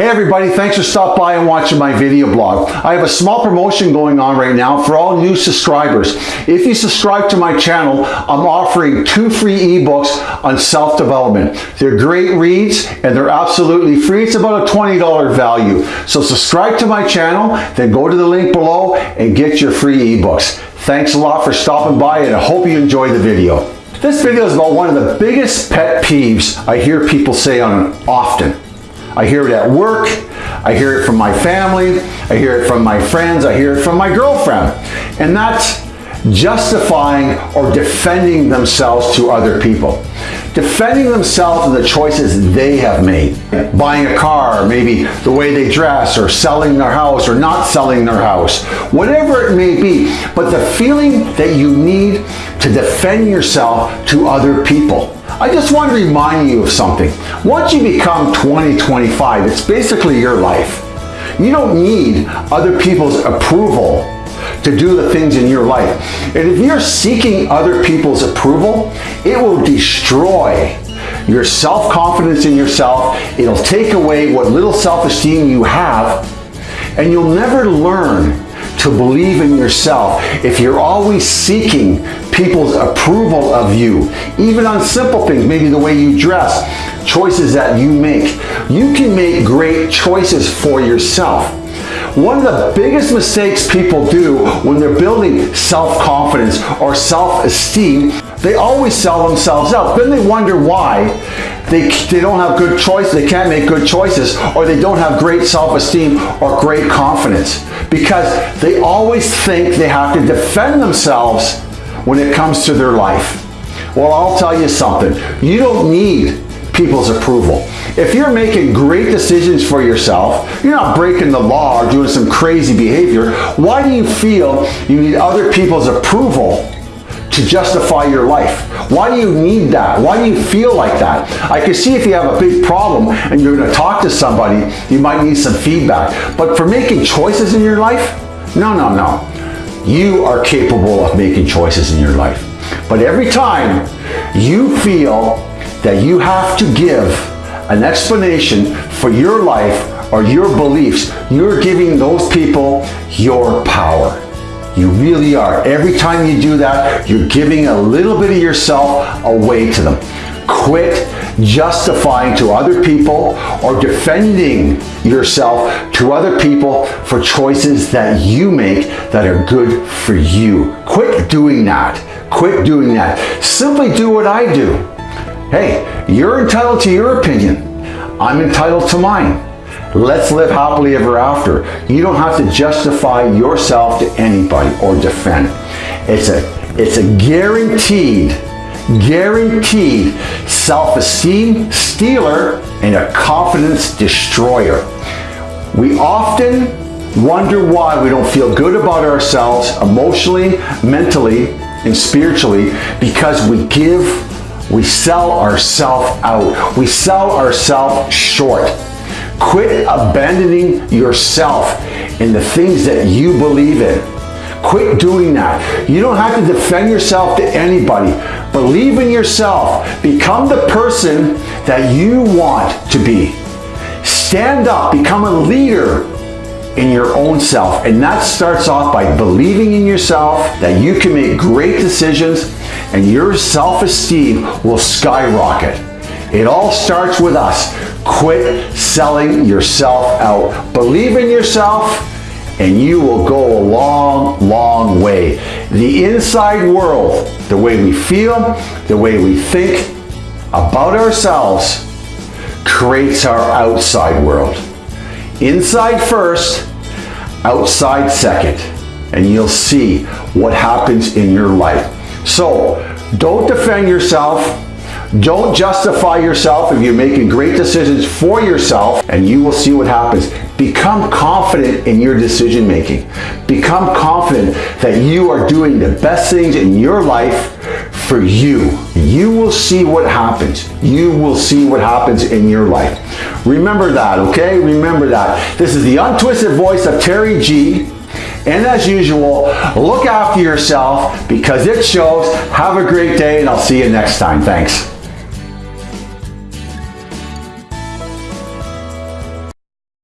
Hey everybody, thanks for stopping by and watching my video blog. I have a small promotion going on right now for all new subscribers. If you subscribe to my channel, I'm offering two free ebooks on self-development. They're great reads and they're absolutely free. It's about a $20 value. So subscribe to my channel, then go to the link below and get your free ebooks. Thanks a lot for stopping by and I hope you enjoy the video. This video is about one of the biggest pet peeves I hear people say on often. I hear it at work, I hear it from my family, I hear it from my friends, I hear it from my girlfriend. And that's justifying or defending themselves to other people. Defending themselves and the choices they have made. Buying a car, maybe the way they dress, or selling their house, or not selling their house. Whatever it may be. But the feeling that you need to defend yourself to other people. I just want to remind you of something. Once you become 20, 25, it's basically your life. You don't need other people's approval to do the things in your life. And if you're seeking other people's approval, it will destroy your self-confidence in yourself. It'll take away what little self-esteem you have, and you'll never learn to believe in yourself if you're always seeking people's approval of you, even on simple things, maybe the way you dress, choices that you make. You can make great choices for yourself. One of the biggest mistakes people do when they're building self-confidence or self-esteem, they always sell themselves out. Then they wonder why they, they don't have good choices, they can't make good choices, or they don't have great self-esteem or great confidence. Because they always think they have to defend themselves when it comes to their life. Well, I'll tell you something. You don't need people's approval. If you're making great decisions for yourself, you're not breaking the law or doing some crazy behavior, why do you feel you need other people's approval to justify your life? Why do you need that? Why do you feel like that? I can see if you have a big problem and you're going to talk to somebody, you might need some feedback. But for making choices in your life, no, no, no. You are capable of making choices in your life. But every time you feel that you have to give an explanation for your life or your beliefs, you're giving those people your power. You really are. Every time you do that, you're giving a little bit of yourself away to them. Quit justifying to other people or defending yourself to other people for choices that you make that are good for you. Quit doing that. Quit doing that. Simply do what I do. Hey, you're entitled to your opinion. I'm entitled to mine. Let's live happily ever after. You don't have to justify yourself to anybody or defend. It's a, it's a guaranteed, guaranteed self-esteem stealer and a confidence destroyer. We often wonder why we don't feel good about ourselves emotionally, mentally, and spiritually because we give, we sell ourselves out. We sell ourselves short. Quit abandoning yourself in the things that you believe in. Quit doing that. You don't have to defend yourself to anybody. Believe in yourself. Become the person that you want to be. Stand up. Become a leader in your own self. And that starts off by believing in yourself that you can make great decisions and your self-esteem will skyrocket. It all starts with us. Quit selling yourself out. Believe in yourself and you will go a long, long way. The inside world, the way we feel, the way we think about ourselves, creates our outside world. Inside first, outside second, and you'll see what happens in your life. So, don't defend yourself, don't justify yourself if you're making great decisions for yourself and you will see what happens. Become confident in your decision making. Become confident that you are doing the best things in your life for you. You will see what happens. You will see what happens in your life. Remember that, okay? Remember that. This is the untwisted voice of Terry G. And as usual, look after yourself because it shows. Have a great day and I'll see you next time. Thanks.